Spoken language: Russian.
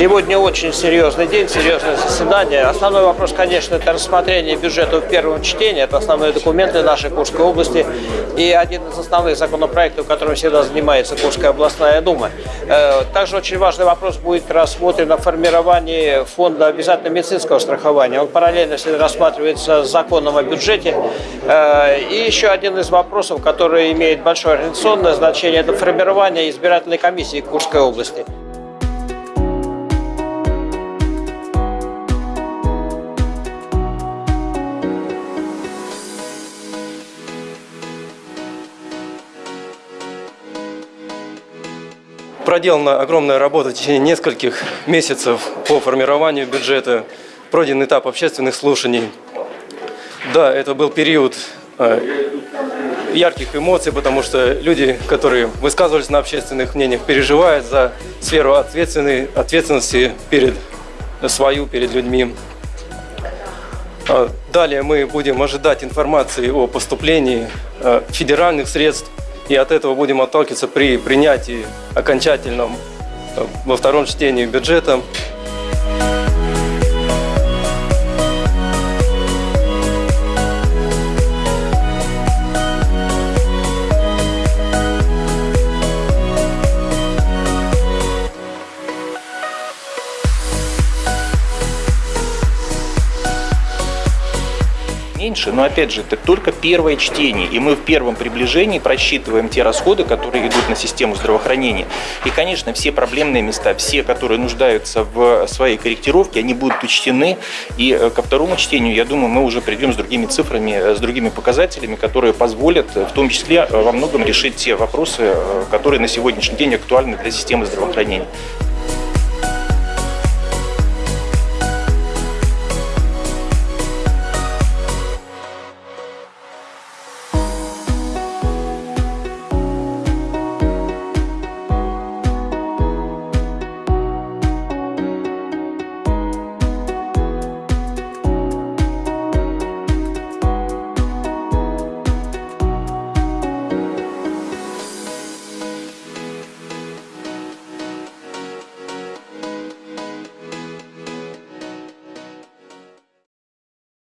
Сегодня очень серьезный день, серьезное заседание. Основной вопрос, конечно, это рассмотрение бюджета в первом чтении. Это основные документы нашей Курской области. И один из основных законопроектов, которым всегда занимается Курская областная дума. Э, также очень важный вопрос будет рассмотрен о формировании фонда обязательного медицинского страхования. Он параллельно рассматривается с законом о бюджете. Э, и еще один из вопросов, который имеет большое организационное значение, это формирование избирательной комиссии Курской области. Проделана огромная работа в течение нескольких месяцев по формированию бюджета, пройден этап общественных слушаний. Да, это был период э, ярких эмоций, потому что люди, которые высказывались на общественных мнениях, переживают за сферу ответственности перед свою, перед людьми. А далее мы будем ожидать информации о поступлении э, федеральных средств и от этого будем отталкиваться при принятии окончательном э, во втором чтении бюджета. Меньше, но опять же, это только первое чтение, и мы в первом приближении просчитываем те расходы, которые идут на систему здравоохранения. И, конечно, все проблемные места, все, которые нуждаются в своей корректировке, они будут учтены, и э, ко второму чтению, я думаю, мы уже придем с другими цифрами, э, с другими показателями, которые позволят, э, в том числе, во многом решить те вопросы, которые на сегодняшний день актуальны для системы здравоохранения.